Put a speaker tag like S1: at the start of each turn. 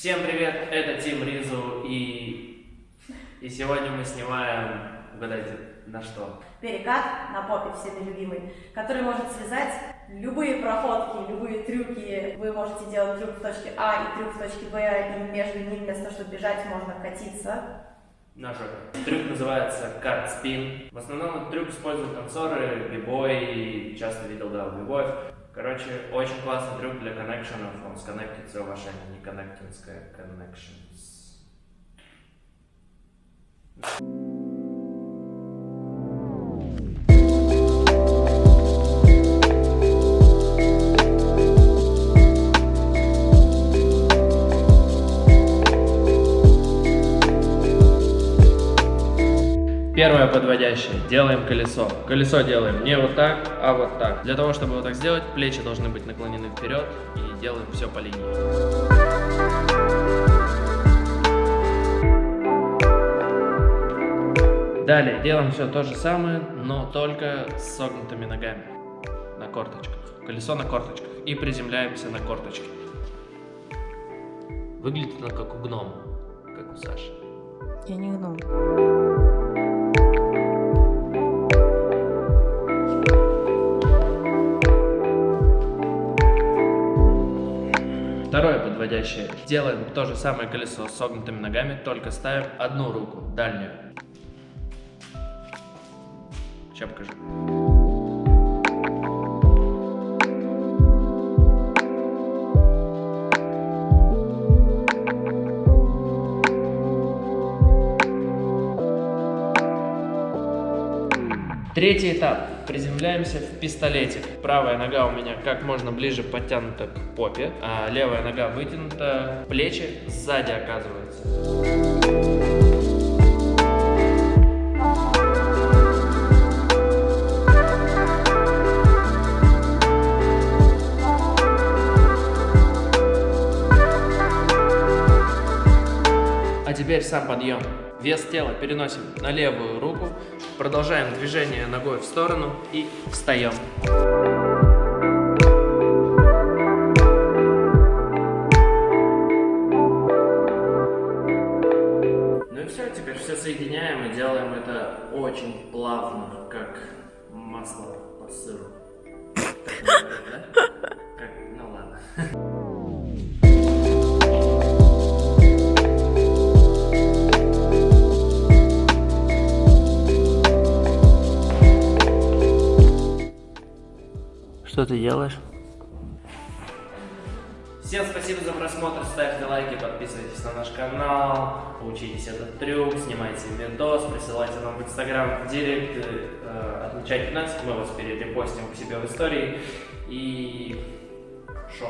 S1: Всем привет, это Тим Ризу и... И сегодня мы снимаем, угадайте, на что?
S2: Перекат на попе всеми любимый, который может связать любые проходки, любые трюки. Вы можете делать трюк в точке А и трюк в точке Б, и между ними вместо того, чтобы бежать, можно катиться.
S1: На жопе. Трюк называется карт спин. В основном этот трюк используют танцоры, бибой, часто видел, да, бибоев. Короче, очень классный трюк для коннекшенов. Он сконнектится ваша не коннектинская connections. Первое подводящее. Делаем колесо. Колесо делаем не вот так, а вот так. Для того, чтобы вот так сделать, плечи должны быть наклонены вперед и делаем все по линии. Далее делаем все то же самое, но только с согнутыми ногами на корточках. Колесо на корточках. И приземляемся на корточки. Выглядит оно как у гнома, как у Саши.
S2: Я не гном.
S1: Второе подводящее. Делаем то же самое колесо с согнутыми ногами, только ставим одну руку, дальнюю. Сейчас покажу. Третий этап. Приземляемся в пистолетик. Правая нога у меня как можно ближе подтянута к попе, а левая нога вытянута, плечи сзади оказываются. А теперь сам подъем. Вес тела переносим на левую руку, продолжаем движение ногой в сторону и встаем. Ну и все, теперь все соединяем и делаем это очень плавно, как масло по сыру. Так да? Что ты делаешь? Всем спасибо за просмотр, ставьте лайки, подписывайтесь на наш канал, учитесь этот трюк, снимайте видос, присылайте нам в инстаграм, в директ, э, отмечайте нас, мы вас перерепостим к себе в истории. И... Шо?